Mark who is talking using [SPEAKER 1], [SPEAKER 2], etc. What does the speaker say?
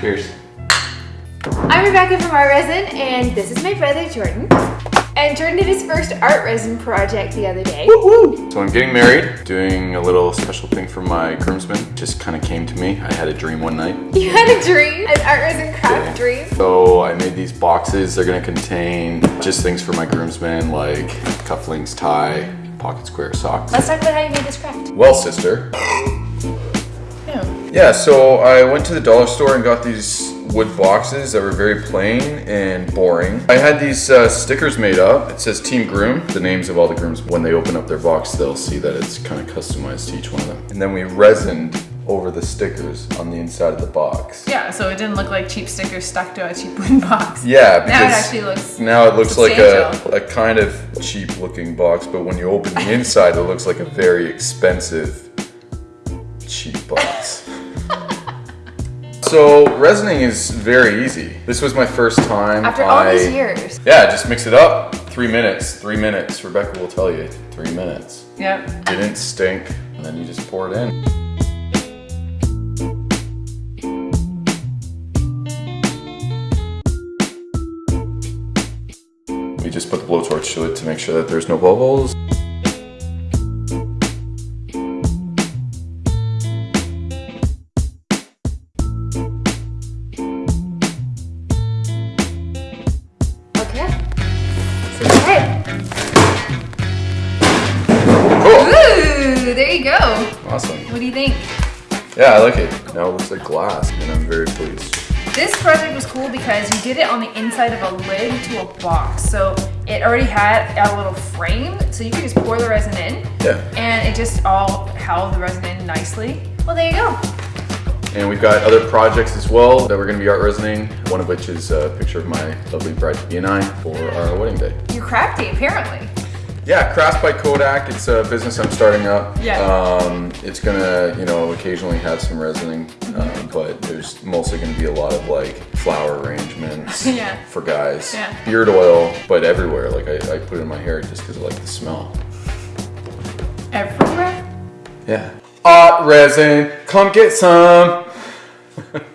[SPEAKER 1] Cheers.
[SPEAKER 2] I'm Rebecca from Art Resin, and this is my brother Jordan. And Jordan did his first art resin project the other day.
[SPEAKER 1] So I'm getting married, doing a little special thing for my groomsmen. Just kind of came to me. I had a dream one night.
[SPEAKER 2] You had a dream, an art resin craft dream.
[SPEAKER 1] So I made these boxes. They're gonna contain just things for my groomsmen like cufflinks, tie, pocket square socks.
[SPEAKER 2] Let's talk about how you made this craft.
[SPEAKER 1] Well, sister.
[SPEAKER 2] Ew.
[SPEAKER 1] Yeah, so I went to the dollar store and got these wood boxes that were very plain and boring. I had these uh, stickers made up. It says Team Groom, the names of all the grooms. When they open up their box, they'll see that it's kind of customized to each one of them. And then we resined over the stickers on the inside of the box.
[SPEAKER 3] Yeah, so it didn't look like cheap stickers stuck to a cheap wooden box.
[SPEAKER 1] Yeah, because
[SPEAKER 3] Now it actually looks
[SPEAKER 1] now it looks like a, a kind of cheap looking box, but when you open the inside, it looks like a very expensive cheap box. so resining is very easy. This was my first time.
[SPEAKER 2] After all
[SPEAKER 1] I-
[SPEAKER 2] these years.
[SPEAKER 1] Yeah, just mix it up. Three minutes. Three minutes. Rebecca will tell you. Three minutes.
[SPEAKER 3] Yep.
[SPEAKER 1] Didn't stink, and then you just pour it in. We just put the blowtorch to it to make sure that there's no bubbles. Awesome.
[SPEAKER 3] What do you think?
[SPEAKER 1] Yeah, I like it. Now it looks like glass, and I'm very pleased.
[SPEAKER 3] This project was cool because you did it on the inside of a lid to a box. So it already had a little frame, so you could just pour the resin in.
[SPEAKER 1] Yeah.
[SPEAKER 3] And it just all held the resin in nicely. Well, there you go.
[SPEAKER 1] And we've got other projects as well that we're going to be art resining. One of which is a picture of my lovely bride to be and I for our wedding day.
[SPEAKER 3] You're crafty, apparently.
[SPEAKER 1] Yeah, Crafts by Kodak. It's a business I'm starting up.
[SPEAKER 3] Yeah.
[SPEAKER 1] Um, it's gonna, you know, occasionally have some resining, uh, but there's mostly gonna be a lot of like flower arrangements
[SPEAKER 3] Yeah.
[SPEAKER 1] for guys.
[SPEAKER 3] Yeah.
[SPEAKER 1] Beard oil, but everywhere. Like I, I put it in my hair just because I like the smell.
[SPEAKER 3] Everywhere.
[SPEAKER 1] Yeah. Art resin, come get some.